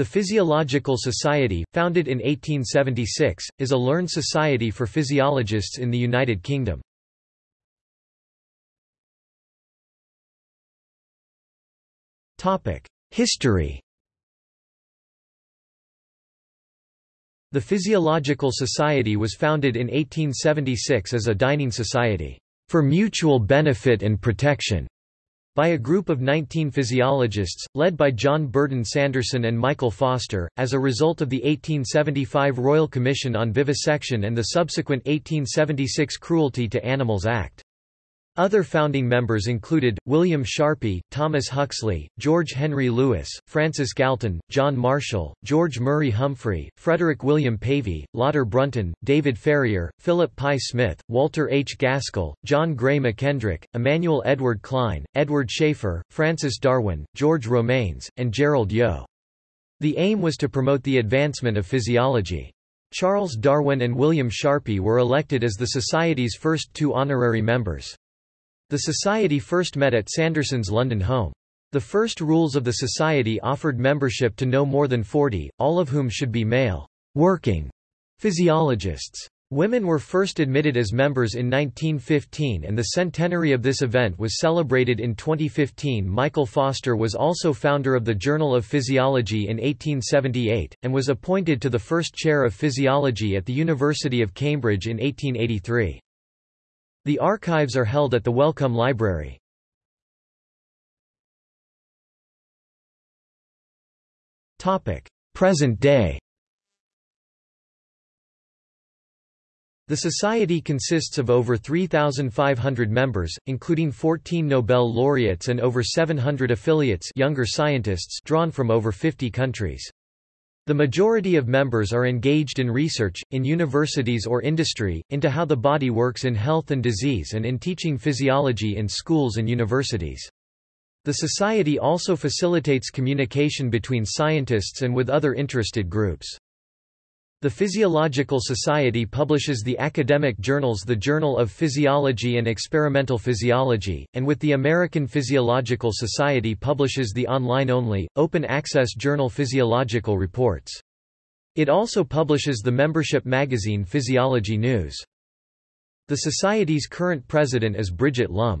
The Physiological Society, founded in 1876, is a learned society for physiologists in the United Kingdom. History The Physiological Society was founded in 1876 as a dining society, "...for mutual benefit and protection." By a group of 19 physiologists, led by John Burdon Sanderson and Michael Foster, as a result of the 1875 Royal Commission on Vivisection and the subsequent 1876 Cruelty to Animals Act. Other founding members included, William Sharpey, Thomas Huxley, George Henry Lewes, Francis Galton, John Marshall, George Murray Humphry, Frederick William Pavey, Lauder Brunton, David Ferrier, Philip Pye Smith, Walter H. Gaskell, John Gray McKendrick, Emmanuel Edward Klein, Edward Schafer, Francis Darwin, George Romanes, and Gerald Yeo. The aim was to promote the advancement of physiology. Charles Darwin and William Sharpey were elected as the Society's first two honorary members. The Society first met at Sanderson's London home. The first rules of the Society offered membership to no more than 40, all of whom should be male, working physiologists. Women were first admitted as members in 1915 and the centenary of this event was celebrated in 2015. Michael Foster was also founder of the Journal of Physiology in 1878, and was appointed to the first chair of physiology at the University of Cambridge in 1883. The archives are held at the Wellcome Library. Present day The Society consists of over 3,500 members, including 14 Nobel laureates and over 700 affiliates younger scientists drawn from over 50 countries. The majority of members are engaged in research, in universities or industry, into how the body works in health and disease and in teaching physiology in schools and universities. The Society also facilitates communication between scientists and with other interested groups. The Physiological Society publishes the academic journals the Journal of Physiology and Experimental Physiology, and with the American Physiological Society publishes the online-only, open-access journal Physiological Reports. It also publishes the membership magazine Physiology News. The Society's current president is Bridget Lumb.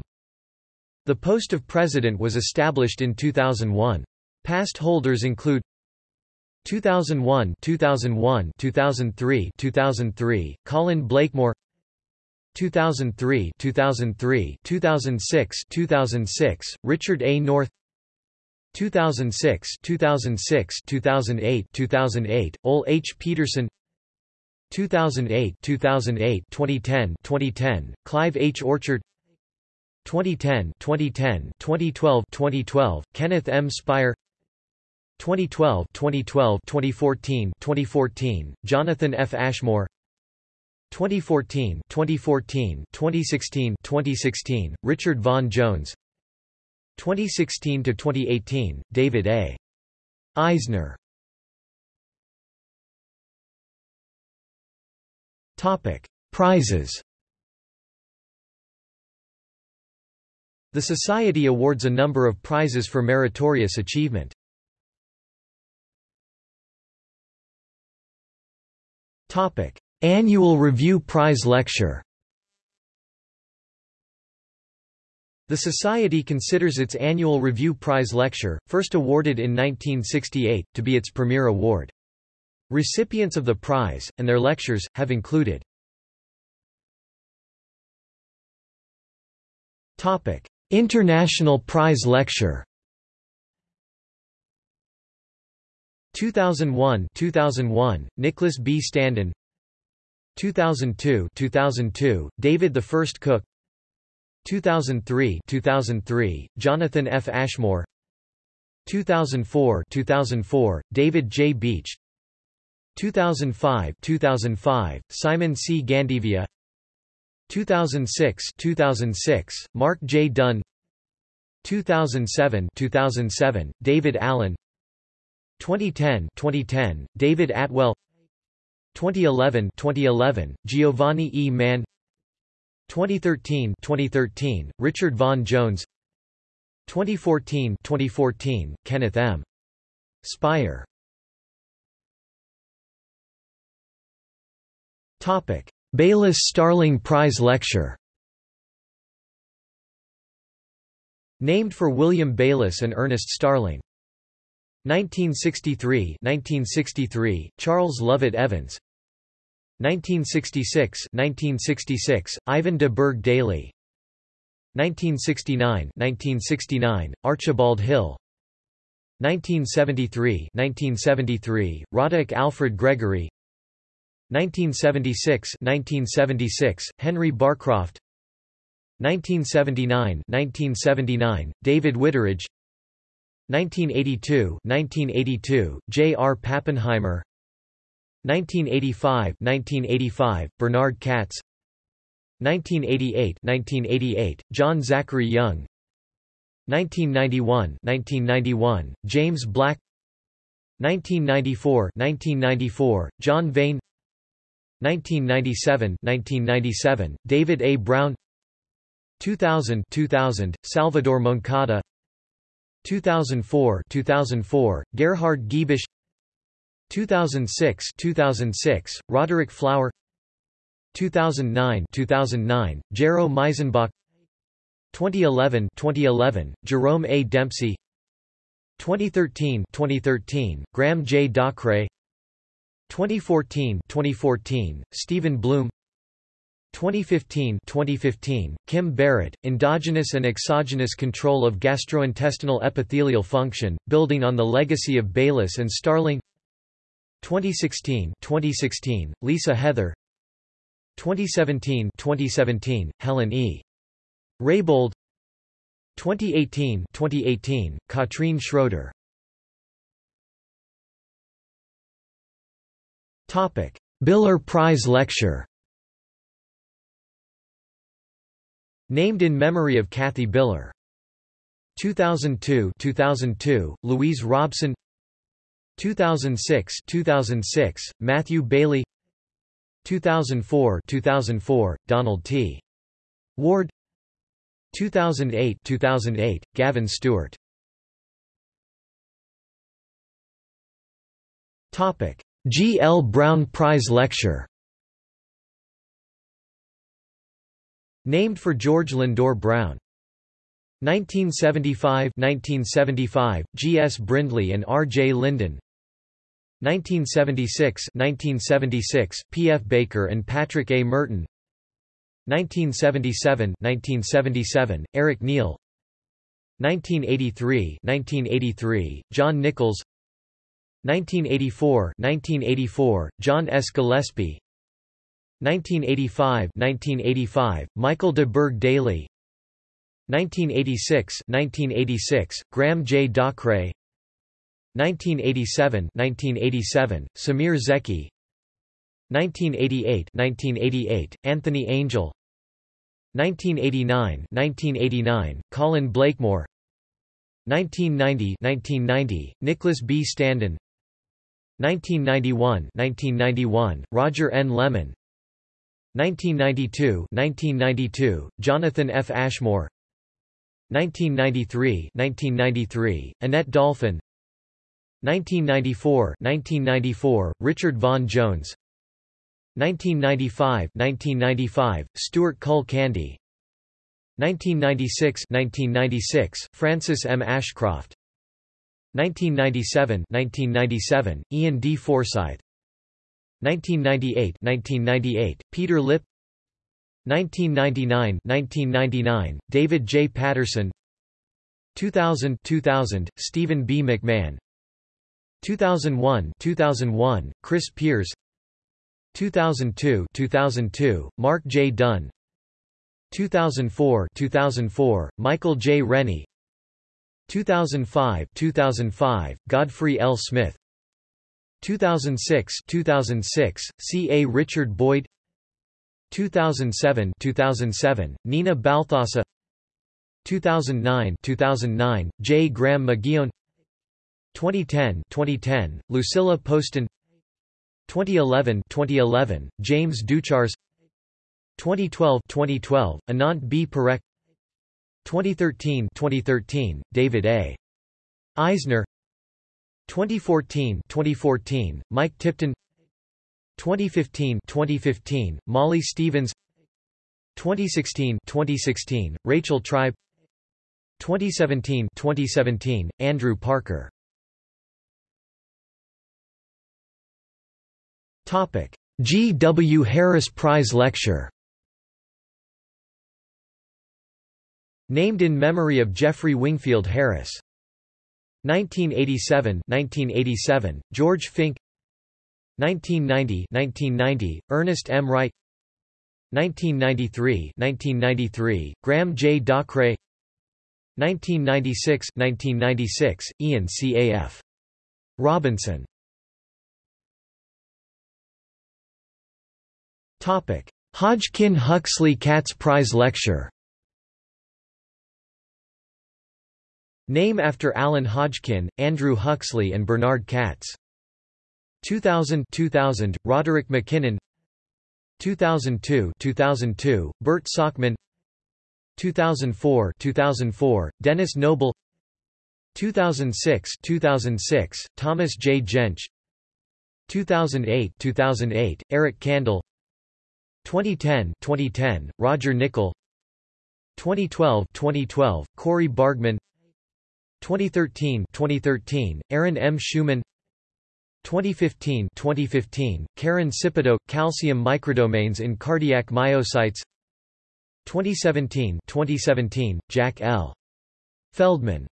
The post of president was established in 2001. Past holders include 2001 2001 2003 2003 Colin Blakemore 2003 2003 2006 2006 Richard A North 2006 2006 2008 2008 Ole H Petersen 2008 2008 2010 2010 Clive H Orchard 2010 2010 2012 2012 Kenneth M Spyer 2012 2012 2014 2014 Jonathan F. Ashmore. 2014 2014 2016 2016 Richard Vaughan Jones. 2016 to 2018 David A. Eisner. Topic Prizes. The Society awards a number of prizes for meritorious achievement. Topic: Annual Review Prize Lecture. The Society considers its annual Review Prize Lecture, first awarded in 1968, to be its premier award. Recipients of the prize, and their lectures, have included International Prize Lecture 2001 2001 Nicholas B Standen 2002 2002 David the First Cook 2003 2003 Jonathan F Ashmore 2004 2004 David J Beech 2005 2005 Simon C Gandevia 2006 2006 Mark J Dunn 2007 2007 David Allen 2010 2010 David Attwell. 2011 2011 Giovanni E. Mann 2013 2013 Richard Vaughan Jones. 2014 2014 Kenneth M. Spyer Topic. Bayliss Starling Prize Lecture. Named for William Bayliss and Ernest Starling. 1963 1963 Charles Lovett Evans. 1966 1966 Ivan de Burgh Daly. 1969 1969 Archibald Hill. 1973 1973 Roderick Alfred Gregory. 1976 1976 Henry Barcroft. 1979 1979 David Whitteridge 1982 1982 J. R. Pappenheimer. 1985 1985 Bernard Katz. 1988 1988 John Zachary Young. 1991 1991 James Black. 1994 1994 John Vane. 1997 1997 David A. Brown. 2000 2000 Salvador Moncada 2004 2004 Gerhard Giebisch 2006 2006 Roderick Flower 2009 2009 Gero Miesenböck. 2011 2011 Jerome A. Dempsey. 2013 2013 Graham J. Dockray 2014 2014 Stephen Bloom 2015 2015 Kim Barrett endogenous and exogenous control of gastrointestinal epithelial function building on the legacy of Bayliss and Starling. 2016 2016 Lisa Heather. 2017 2017 Helen E. Raybould 2018 2018 Katrine Schroeder. Topic. Biller Prize Lecture Named in memory of Kathy Biller. 2002 2002 Louise Robson 2006 2006 Matthew Bailey 2004 2004 Donald T Ward 2008 2008 Gavin Stewart Topic G. L. Brown Prize Lecture Named for George Lindor Brown. 1975 1975 G. S. Brindley and R. J. Linden 1976 1976 P. F. Baker and Patrick A. Merton 1977 1977 Eric Neil 1983 1983 John Nicholls 1984 1984 John S. Gillespie 1985 1985 Michael de Burgh Daly. 1986 1986 Graham J. Dockray 1987 1987 Samir Zeki. 1988 1988 Anthony Angel. 1989 1989 Colin Blakemore. 1990 1990 Nicholas B. Standen. 1991 1991 Roger N. Lemon 1992 1992 Jonathan F. Ashmore. 1993 1993 Annette Dolphin. 1994 1994 Richard Vaughan Jones. 1995 1995 Stuart Cull Candy. 1996 1996 Frances M. Ashcroft. 1997 1997 Ian D. Forsyth 1998 1998 Peter Lipp. 1999 1999 David J. Patterson. 2000 2000 Stephen B. McMahon. 2001 2001 Chris Pierce. 2002 2002 Mark J. Dunn. 2004 2004 Michael J. Rennie. 2005 2005 Godfrey L. Smith 2006 2006 C. A. Richard Boyd. 2007 2007 Nina Balthasar 2009 2009 J. Graham McGeown 2010 2010 Lucilla Poston. 2011 2011 James Duchars 2012 2012 Anant B. Parekh. 2013 2013 David A. Eisner 2014 2014 Mike Tipton. 2015 2015 Molly Stevens. 2016 2016 Rachel Tribe. 2017 2017 Andrew Parker. Topic. G. W. Harris Prize Lecture. Named in memory of Geoffrey Wingfield Harris 1987 1987 George Fink 1990 1990 Ernest M. Wright 1993 1993 Graham J. Dockray 1996 1996 Ian CAF Robinson. Topic Hodgkin Huxley Katz Prize Lecture Name after Alan Hodgkin, Andrew Huxley and Bernard Katz. 2000 2000 Roderick MacKinnon. 2002 2002 Bert Sakmann 2004 2004 Denis Noble. 2006 2006 Thomas J. Jentsch 2008 2008 Eric Kandel 2010 2010 Roger Nicoll 2012 2012 Cori Bargmann 2013 2013 Erin M. Schuman. 2015 2015 Karen Sipido calcium microdomains in cardiac myocytes. 2017 2017 Jack L. Feldman.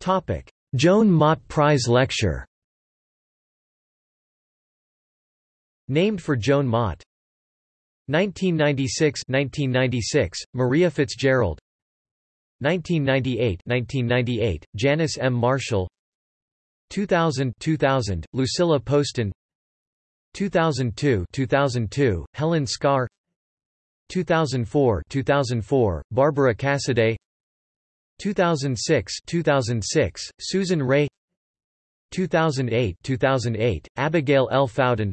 Topic. Joan Mott Prize Lecture. Named for Joan Mott 1996 1996 Maria Fitzgerald. 1998 1998 Janice M. Marshall. 2000 2000 Lucilla Poston. 2002 2002 Helen Skaer 2004 2004 Barbara Cassidy 2006 2006 Susan Wray. 2008 2008 Abigail L. Fowden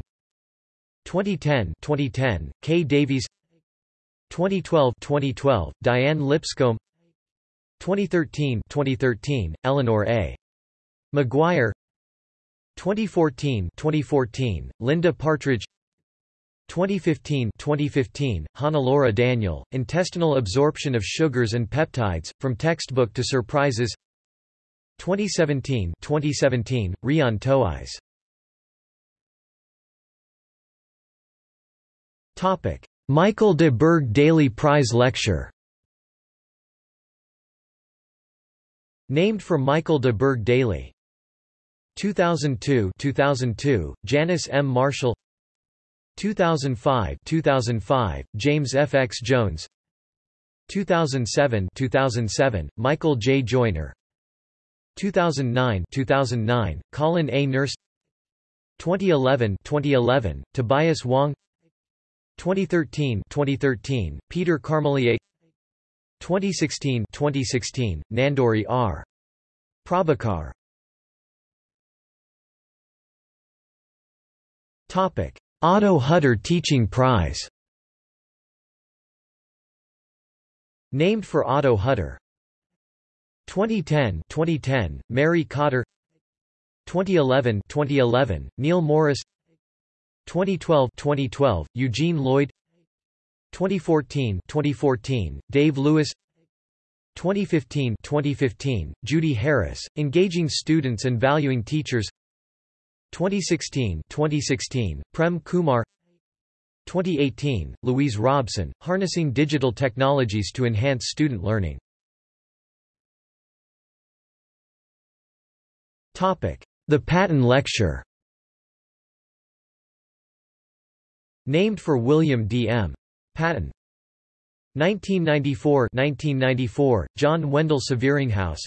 2010 2010 Kay Davies. 2012 2012 Diane Lipscombe. 2013 2013 Eleanor A. Maguire 2014 2014 Linda Partridge. 2015 2015 Hannelore Daniel Intestinal absorption of sugars and peptides from textbook to surprises. 2017 2017 Rhian Touyz Topic: Michael de Burgh Daly Prize Lecture. Named for Michael de Burgh Daly. 2002 2002 Janice M. Marshall. 2005 2005 James F. X. Jones. 2007 2007 Michael J. Joyner. 2009 2009 Colin A. Nurse. 2011 2011 Tobias Wong 2013 2013 Peter Carmeliet. 2016 2016 Nanduri R. Prabhakar. Topic. Otto Hutter Teaching Prize. Named for Otto Hutter. 2010 2010 Mary Cotter. 2011 2011 Neil Morris 2012 2012 Eugene Lloyd. 2014 2014 Dave Lewis. 2015 2015 Judy Harris engaging students and valuing teachers. 2016 2016 Prem Kumar. 2018 Louise Robson harnessing digital technologies to enhance student learning. Topic The Paton Lecture Named for William D. M. Paton. 1994-1994, John Wendell Severinghaus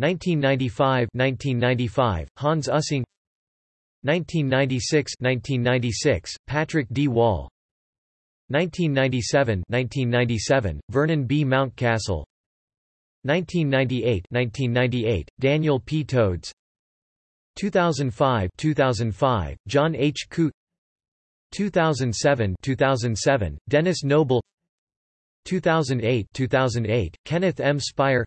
1995-1995, Hans Ussing 1996-1996, Patrick D. Wall 1997-1997, Vernon B. Mountcastle 1998-1998, Daniel P. Todes 2005-2005, John H. Coote 2007 2007 Denis Noble 2008 2008 Kenneth M. Spyer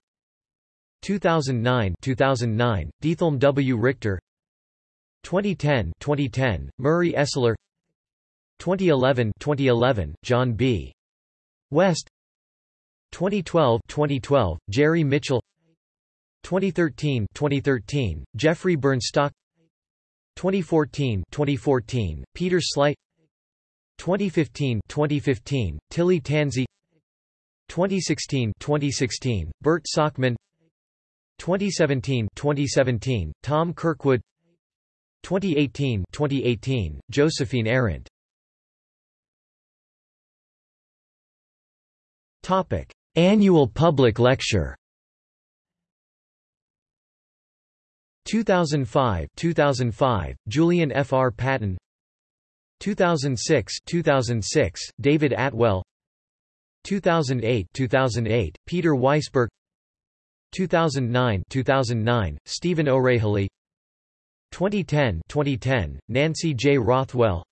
2009 2009 Diethelm W. Richter 2010 2010 Murray Esler 2011 2011 John B. West 2012 2012 Jerry Mitchell 2013 2013 Geoffrey Burnstock 2014 2014 Peter Sleight 2015 2015 Tilli Tansey 2016 2016 Bert Sakmann 2017 2017 Tom Kirkwood 2018 2018 Josephine Arendt Topic Annual Public Lecture 2005 2005 Julian F. R. Paton 2006 2006 David Attwell. 2008 2008 Peter Weissberg. 2009 2009 Stephen O'Rahilly. 2010 2010 Nancy J. Rothwell.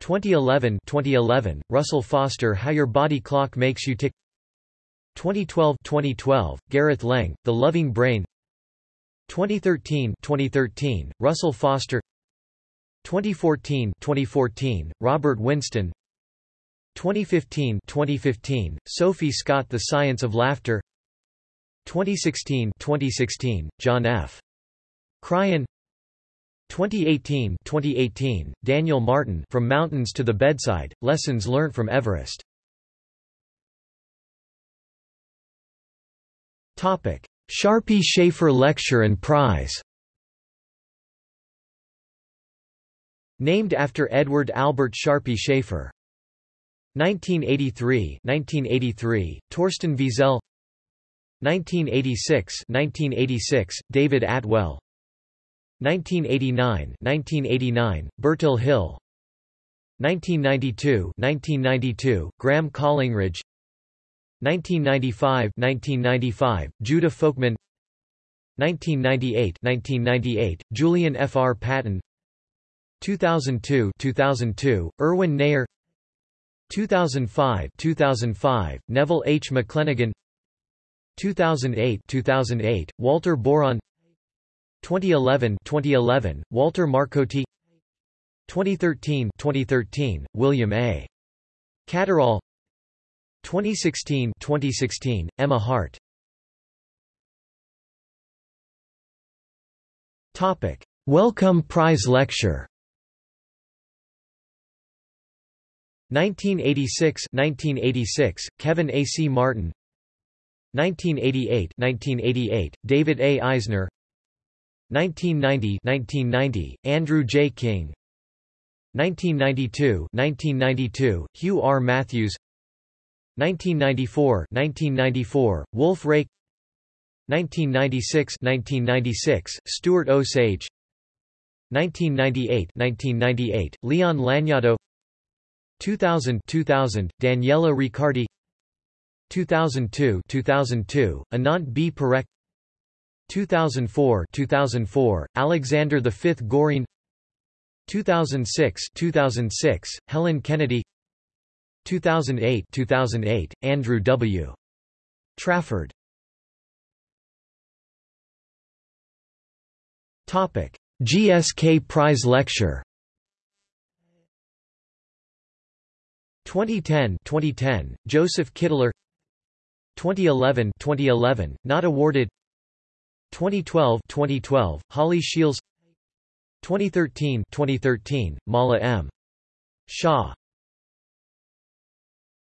2011 2011 Russell Foster How Your Body Clock Makes You Tick. 2012 2012 Gareth Leng The Loving Brain. 2013 2013 Russell Foster 2014 2014 Robert Winston. 2015 2015 Sophie Scott The Science of Laughter. 2016 2016 John F. Cryan. 2018 2018 Daniel Martin From Mountains to the Bedside Lessons Learned from Everest. Topic. Sharpey Schafer Lecture and Prize Named after Edward Albert Sharpey Schafer. 1983 1983 Torsten Wiesel. 1986 1986 David Attwell. 1989 1989 Bertil Hille. 1992 1992 Graham Collingridge. 1995 1995 Judah Folkman. 1998 1998 Julian F. R. Paton 2002 2002 Erwin Neher 2005 2005 Neville H. McClenaghan 2008 2008 Walter Boron 2011 2011 Walter Marcotti 2013 2013 William A Catterall 2016 2016 Emma Hart Topic Wellcome Prize Lecture 1986 1986 Kevin A. C. Martin 1988 1988 David A. Eisner 1990 1990 Andrew J. King 1992 1992 Hugh R. Matthews 1994 1994 Wolf Rake 1996 1996 Stuart Osage 1998 1998 Leon Lagnado 2000 2000 Daniela Riccardi. 2002 2002 Anant B. Parekh 2004 2004 Alexander V Gourine. 2006 2006 Helen Kennedy. 2008 2008 Andrew W. Trafford. Topic. GSK Prize Lecture 2010 2010 Joseph Kittler. 2011 2011 not awarded. 2012 2012 Holly Shields. 2013 2013 Mala M. Shah